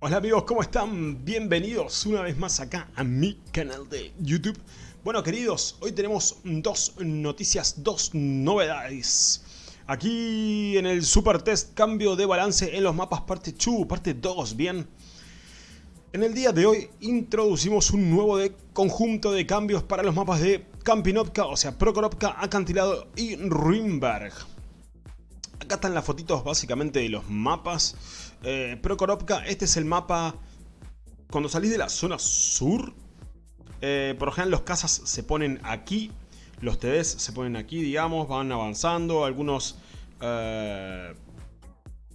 Hola amigos, ¿cómo están? Bienvenidos una vez más acá a mi canal de YouTube. Bueno queridos, hoy tenemos dos noticias, dos novedades. Aquí en el Super Test, cambio de balance en los mapas parte 2, parte 2, bien. En el día de hoy introducimos un nuevo conjunto de cambios para los mapas de Kampinovka, o sea, Prokorovka, Acantilado y Rimberg. Acá están las fotitos básicamente de los mapas. Eh, este es el mapa... Cuando salís de la zona sur, eh, por lo general los casas se ponen aquí. Los TDs se ponen aquí, digamos, van avanzando. Algunos eh,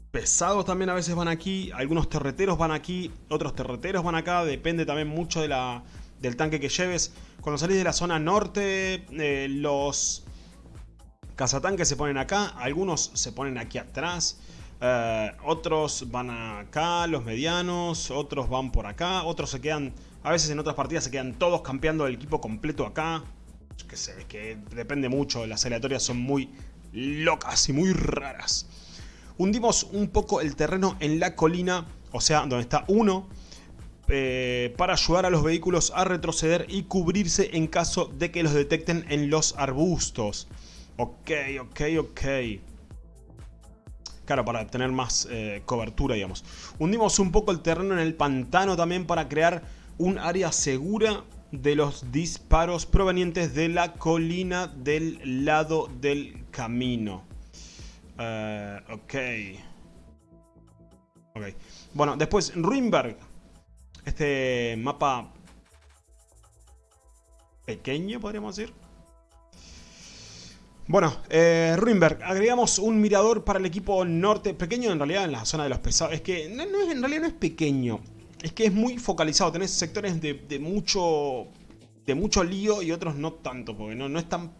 pesados también a veces van aquí. Algunos terreteros van aquí, otros terreteros van acá. Depende también mucho de la, del tanque que lleves. Cuando salís de la zona norte, eh, los cazatanques se ponen acá. Algunos se ponen aquí atrás. Eh, otros van acá, los medianos, otros van por acá, otros se quedan, a veces en otras partidas se quedan todos campeando el equipo completo acá. Que sé, que depende mucho, las aleatorias son muy locas y muy raras. Hundimos un poco el terreno en la colina, o sea, donde está uno, eh, para ayudar a los vehículos a retroceder y cubrirse en caso de que los detecten en los arbustos. Ok, ok, ok. Claro, para tener más eh, cobertura, digamos. Hundimos un poco el terreno en el pantano también para crear un área segura de los disparos provenientes de la colina del lado del camino. Uh, ok. Ok. Bueno, después Rimberg. Este mapa pequeño, podríamos decir. Bueno, eh, Ruinberg, agregamos un mirador para el equipo norte, pequeño en realidad en la zona de los pesados, es que no, es, en realidad no es pequeño, es que es muy focalizado, tenés sectores de, mucho de mucho lío y otros no tanto, porque no, no es tan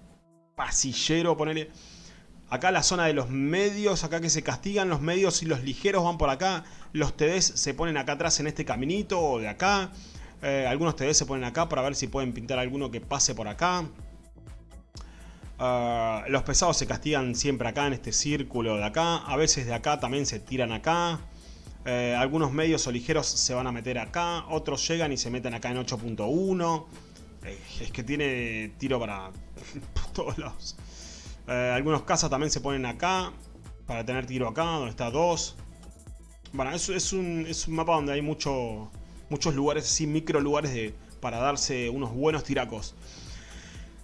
pasillero ponerle... Acá la zona de los medios, acá que se castigan los medios y los ligeros van por acá, los TDs se ponen acá atrás en este caminito o de acá, eh, algunos TDs se ponen acá para ver si pueden pintar alguno que pase por acá. Ah, los pesados se castigan siempre acá en este círculo de acá. A veces de acá también se tiran acá. Eh, algunos medios o ligeros se van a meter acá. Otros llegan y se meten acá en 8.1. Eh, es que tiene tiro para todos lados. Eh, algunos casas también se ponen acá. Para tener tiro acá, donde está 2. Bueno, es, es, un, es un mapa donde hay mucho, muchos lugares así, micro lugares de, para darse unos buenos tiracos.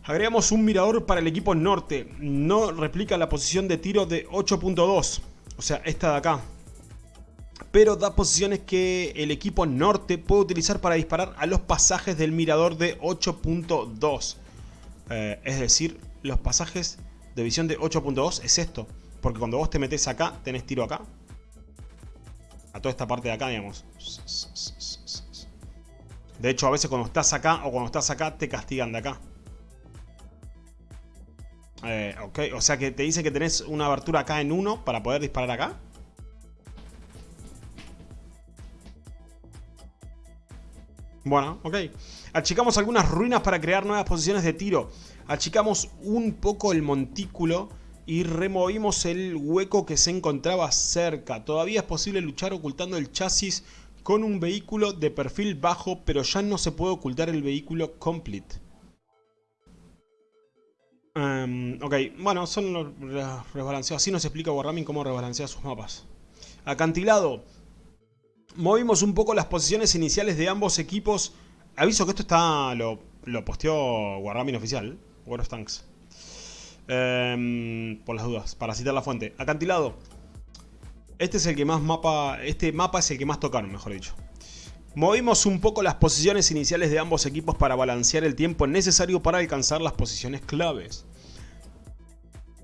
Agregamos un mirador para el equipo norte. No replica la posición de tiro de 8.2. O sea, esta de acá. Pero da posiciones que el equipo norte puede utilizar para disparar a los pasajes del mirador de 8.2. Eh, es decir, los pasajes de visión de 8.2 es esto. Porque cuando vos te metes acá, tenés tiro acá. A toda esta parte de acá, digamos. De hecho, a veces cuando estás acá o cuando estás acá, te castigan de acá. Eh, ok, o sea que te dice que tenés una abertura acá en 1 para poder disparar acá. Bueno, ok. Achicamos algunas ruinas para crear nuevas posiciones de tiro. Achicamos un poco el montículo y removimos el hueco que se encontraba cerca. Todavía es posible luchar ocultando el chasis con un vehículo de perfil bajo, pero ya no se puede ocultar el vehículo complete. Em, ok, bueno, son rebalanceados. Así nos explica Wargaming cómo rebalancea sus mapas. Acantilado. Movimos un poco las posiciones iniciales de ambos equipos. Aviso que esto está lo, lo posteó Wargaming oficial. War of Tanks. Em, por las dudas, para citar la fuente. Acantilado. Este es el que más mapa... Este mapa es el que más tocaron, mejor dicho. Movimos un poco las posiciones iniciales de ambos equipos para balancear el tiempo necesario para alcanzar las posiciones claves.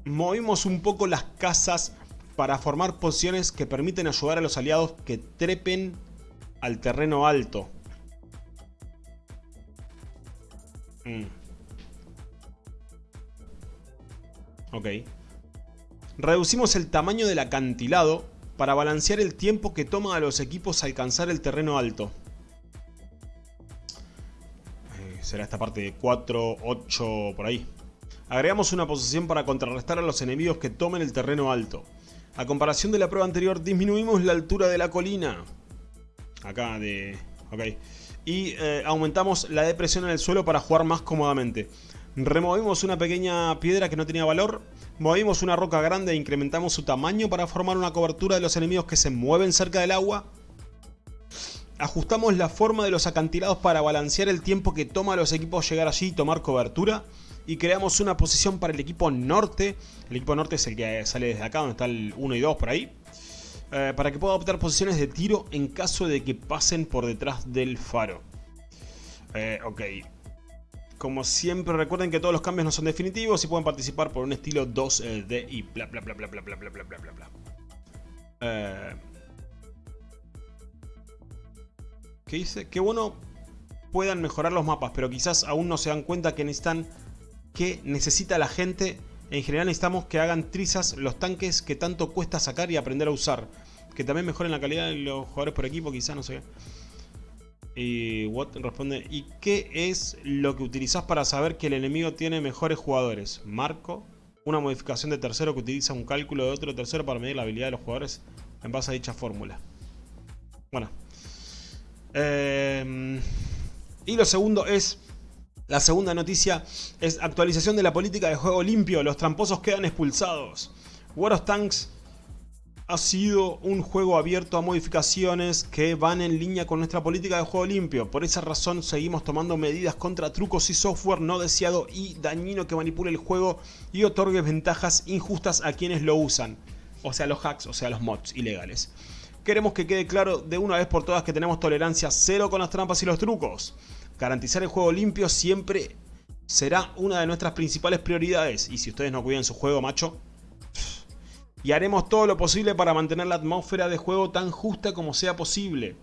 Movimos un poco las casas para formar posiciones que permiten ayudar a los aliados que trepen al terreno alto. Mm. Ok. Reducimos el tamaño del acantilado para balancear el tiempo que toma a los equipos alcanzar el terreno alto. Será esta parte de 4, 8, por ahí. Agregamos una posición para contrarrestar a los enemigos que tomen el terreno alto. A comparación de la prueba anterior, disminuimos la altura de la colina. Acá de... Ok. Y eh, aumentamos la depresión en el suelo para jugar más cómodamente. Removimos una pequeña piedra que no tenía valor. Movimos una roca grande e incrementamos su tamaño para formar una cobertura de los enemigos que se mueven cerca del agua. Ajustamos la forma de los acantilados para balancear el tiempo que toma a los equipos llegar allí y tomar cobertura. Y creamos una posición para el equipo norte. El equipo norte es el que sale desde acá, donde está el 1 y 2 por ahí. Eh, para que pueda optar posiciones de tiro en caso de que pasen por detrás del faro. Eh, ok. Como siempre recuerden que todos los cambios no son definitivos y pueden participar por un estilo 2D y bla bla bla bla bla bla bla bla bla bla Eh... ¿Qué dice? Qué bueno puedan mejorar los mapas, pero quizás aún no se dan cuenta que necesitan que necesita la gente. En general necesitamos que hagan trizas los tanques que tanto cuesta sacar y aprender a usar. Que también mejoren la calidad de los jugadores por equipo, quizás, no sé. Y Watt responde, ¿y qué es lo que utilizás para saber que el enemigo tiene mejores jugadores? Marco, una modificación de tercero que utiliza un cálculo de otro tercero para medir la habilidad de los jugadores en base a dicha fórmula. Bueno, Em, y lo segundo es... La segunda noticia es actualización de la política de juego limpio. Los tramposos quedan expulsados. World of Tanks ha sido un juego abierto a modificaciones que van en línea con nuestra política de juego limpio. Por esa razón seguimos tomando medidas contra trucos y software no deseado y dañino que manipule el juego y otorgue ventajas injustas a quienes lo usan. O sea los hacks, o sea los mods ilegales. Queremos que quede claro de una vez por todas que tenemos tolerancia cero con las trampas y los trucos. Garantizar el juego limpio siempre será una de nuestras principales prioridades. Y si ustedes no cuidan su juego, macho... Y haremos todo lo posible para mantener la atmósfera de juego tan justa como sea posible.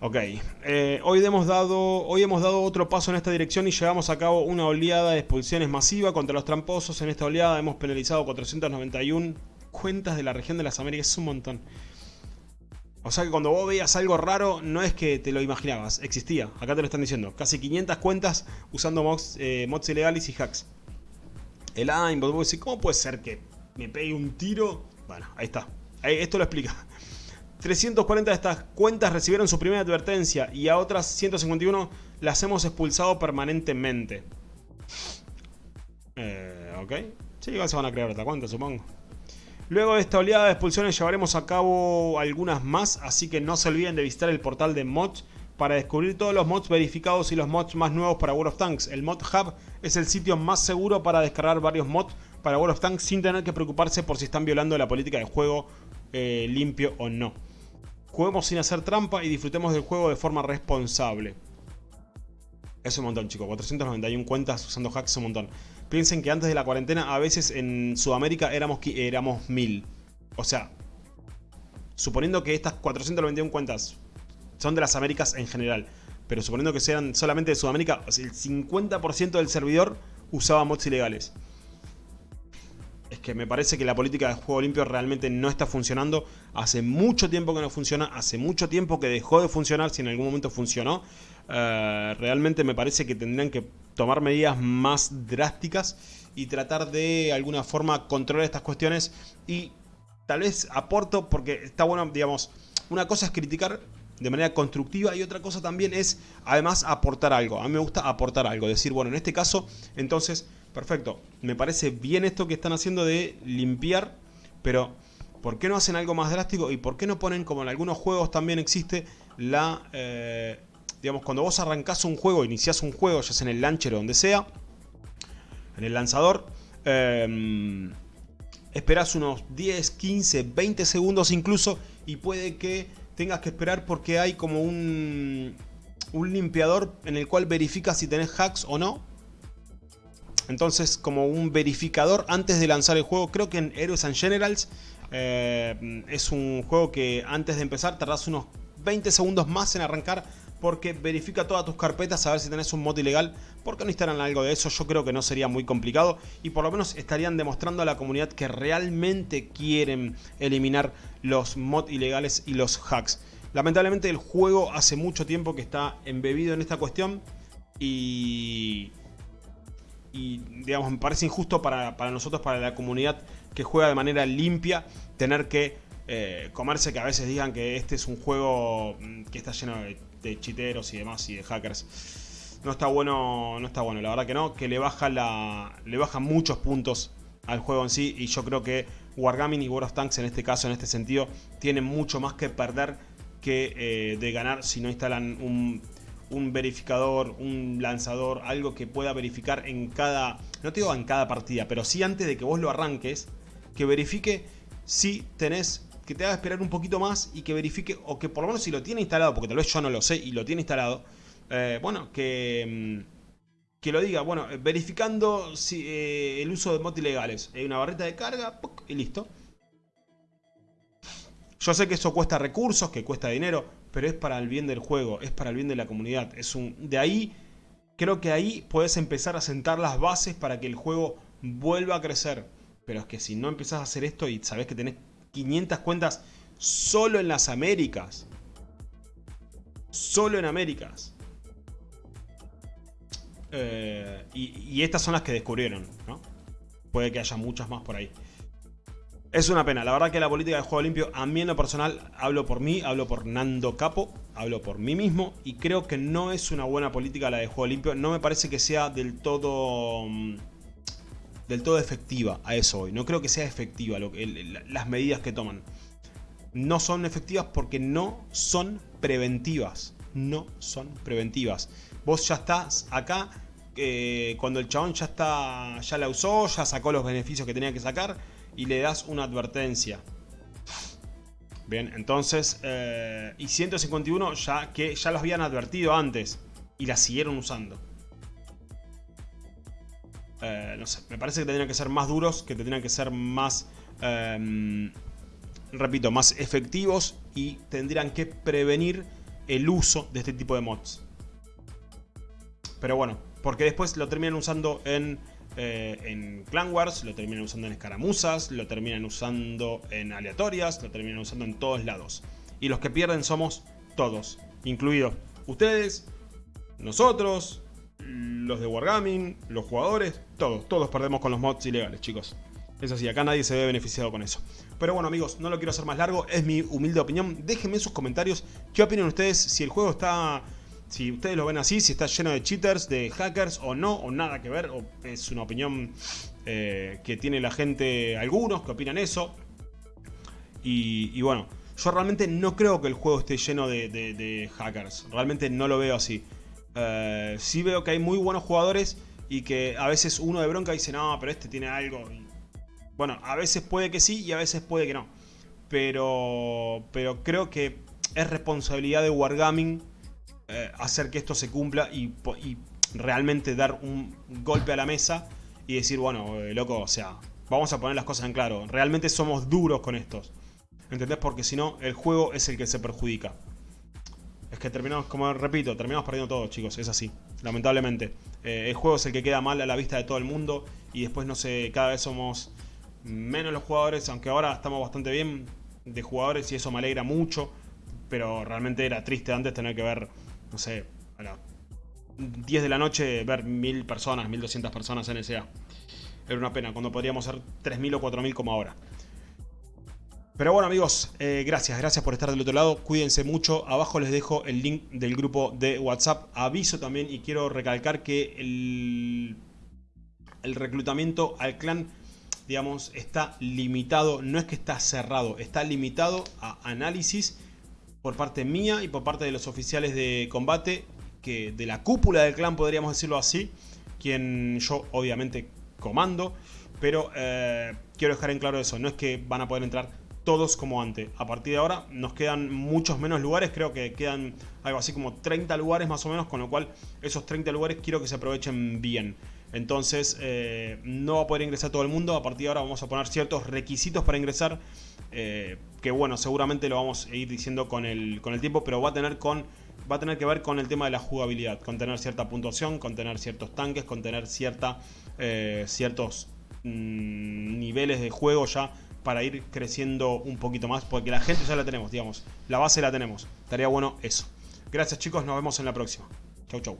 Ok, eh, hoy, hemos dado, hoy hemos dado otro paso en esta dirección y llevamos a cabo una oleada de expulsiones masiva contra los tramposos. En esta oleada hemos penalizado 491 cuentas de la región de las Américas, es un montón. O sea que cuando vos veías algo raro, no es que te lo imaginabas, existía. Acá te lo están diciendo. Casi 500 cuentas usando mods, eh, mods ilegales y hacks. El aimbot, vos decís, ¿cómo puede ser que me pegue un tiro? Bueno, ahí está. esto lo explica. 340 de estas cuentas recibieron su primera advertencia y a otras 151 las hemos expulsado permanentemente. Eh, ok. Sí, igual se van a crear otra cuenta, supongo. Luego de esta oleada de expulsiones llevaremos a cabo algunas más, así que no se olviden de visitar el portal de mods para descubrir todos los mods verificados y los mods más nuevos para World of Tanks. El Mod Hub es el sitio más seguro para descargar varios mods para World of Tanks sin tener que preocuparse por si están violando la política de juego eh, limpio o no. Juguemos sin hacer trampa y disfrutemos del juego de forma responsable. Es un montón, chicos. 491 cuentas usando hacks es un montón. Piensen que antes de la cuarentena, a veces en Sudamérica éramos, éramos 1000. O sea, suponiendo que estas 491 cuentas son de las Américas en general, pero suponiendo que sean solamente de Sudamérica, el 50% del servidor usaba mods ilegales es que me parece que la política de juego limpio realmente no está funcionando. Hace mucho tiempo que no funciona, hace mucho tiempo que dejó de funcionar, si en algún momento funcionó. Eh, realmente me parece que tendrían que tomar medidas más drásticas y tratar de alguna forma controlar estas cuestiones y tal vez aporto, porque está bueno, digamos, una cosa es criticar de manera constructiva y otra cosa también es además aportar algo. A mí me gusta aportar algo, decir, bueno, en este caso, entonces Perfecto. Me parece bien esto que están haciendo de limpiar, pero ¿por qué no hacen algo más drástico? ¿Y por qué no ponen, como en algunos juegos también existe, la... Eh, digamos, cuando vos arrancás un juego, iniciás un juego, ya sea en el launcher o donde sea, en el lanzador, eh, esperás unos 10, 15, 20 segundos incluso y puede que tengas que esperar porque hay como un, un limpiador en el cual verifica si tenés hacks o no. Entonces, como un verificador antes de lanzar el juego, creo que en Heroes and Generals eh, es un juego que antes de empezar tardás unos 20 segundos más en arrancar porque verifica todas tus carpetas a ver si tenés un mod ilegal. ¿Por qué no instalan algo de eso? Yo creo que no sería muy complicado y por lo menos estarían demostrando a la comunidad que realmente quieren eliminar los mods ilegales y los hacks. Lamentablemente el juego hace mucho tiempo que está embebido en esta cuestión y y digamos me parece injusto para, nosotros, para la comunidad que juega de manera limpia, tener que eh, comerse que a veces digan que este es un juego mm, que está lleno de, chiteros y demás y de hackers. No está bueno, no está bueno, la verdad que no, que le baja la. le baja muchos puntos al juego en sí. Y yo creo que Wargaming y World of Tanks en este caso, en este sentido, tienen mucho más que perder que eh, de ganar si no instalan un, un verificador, un lanzador, algo que pueda verificar en cada, no te digo en cada partida, pero sí antes de que vos lo arranques, que verifique si tenés, que te haga esperar un poquito más y que verifique, o que por lo menos si lo tiene instalado, porque tal vez yo no lo sé y lo tiene instalado, eh, bueno, que, mm, que lo diga, bueno, verificando si, eh, el uso de mods ilegales, hay una barrita de carga y listo. Yo sé que eso cuesta recursos, que cuesta dinero, pero es para el bien del juego, es para el bien de la comunidad. Es un, de ahí, creo que ahí puedes empezar a sentar las bases para que el juego vuelva a crecer. Pero es que si no empezás a hacer esto y sabes que tenés 500 cuentas solo en las Américas. Solo en Américas. Eh, y, estas son las que descubrieron, ¿no? Puede que haya muchas más por ahí. Es una pena, la verdad que la política de juego limpio, a mí en lo personal, hablo por mí, hablo por Nando Capo, hablo por mí mismo y creo que no es una buena política la de juego limpio, no me parece que sea del todo mm, del todo efectiva a eso hoy, no creo que sea efectiva las medidas que toman. No son efectivas porque no son preventivas, no son preventivas. Vos ya estás acá, eh, cuando el chabón ya está ya la usó, ya sacó los beneficios que tenía que sacar y le das una advertencia. Bien, entonces, eh, y 151 ya que ya los habían advertido antes y la siguieron usando. Eh, me parece que tendrían que ser más duros, que tendrían que ser más, em, repito, más efectivos y tendrían que prevenir el uso de este tipo de mods. Pero bueno, porque después lo terminan usando en eh, en Clan Wars, lo terminan usando en escaramuzas, lo terminan usando en aleatorias, lo terminan usando en todos lados. Y los que pierden somos todos, incluidos ustedes, nosotros, los de Wargaming, los jugadores, todos, todos perdemos con los mods ilegales, chicos. Es así, acá nadie se ve beneficiado con eso. Pero bueno amigos, no lo quiero hacer más largo, es mi humilde opinión. Déjenme en sus comentarios qué opinan ustedes, si el juego está si ustedes lo ven así, si está lleno de cheaters, de hackers o no, o nada que ver, o es una opinión eh, que tiene la gente, algunos que opinan eso. Y, bueno, yo realmente no creo que el juego esté lleno de, hackers, realmente no lo veo así. Eh, sí veo que hay muy buenos jugadores y que a veces uno de bronca dice, no, pero este tiene algo. bueno, a veces puede que sí y a veces puede que no. Pero, pero creo que es responsabilidad de Wargaming eh, hacer que esto se cumpla y, realmente dar un golpe a la mesa y decir, bueno, eh, loco, o sea, vamos a poner las cosas en claro. Realmente somos duros con estos. ¿Entendés? Porque si no, el juego es el que se perjudica. Es que terminamos, como repito, terminamos perdiendo todo, chicos. Es así, lamentablemente. Eh, el juego es el que queda mal a la vista de todo el mundo. Y después, no sé, cada vez somos menos los jugadores. Aunque ahora estamos bastante bien de jugadores y eso me alegra mucho. Pero realmente era triste antes tener que ver no sé, a las 10 de la noche ver 1000 personas, 1200 personas en SA. Era una pena, cuando podríamos ser 3000 o 4000 como ahora. Pero bueno amigos, eh, gracias, gracias por estar del otro lado, cuídense mucho, abajo les dejo el link del grupo de WhatsApp, aviso también y quiero recalcar que el, el reclutamiento al clan, digamos, está limitado, no es que está cerrado, está limitado a análisis por parte mía y por parte de los oficiales de combate, que de la cúpula del clan podríamos decirlo así, quien yo obviamente comando, pero eh, quiero dejar en claro eso, no es que van a poder entrar todos como antes. A partir de ahora nos quedan muchos menos lugares, creo que quedan algo así como 30 lugares más o menos, con lo cual esos 30 lugares quiero que se aprovechen bien. Entonces eh, no va a poder ingresar todo el mundo, a partir de ahora vamos a poner ciertos requisitos para ingresar eh, que bueno, seguramente lo vamos a ir diciendo con el, con el tiempo, pero va a tener con va a tener que ver con el tema de la jugabilidad, con tener cierta puntuación, con tener ciertos tanques, con tener cierta, eh, ciertos mm, niveles de juego ya para ir creciendo un poquito más, porque la gente ya la tenemos, digamos, la base la tenemos. Estaría bueno eso. Gracias chicos, nos vemos en la próxima. Chau chau.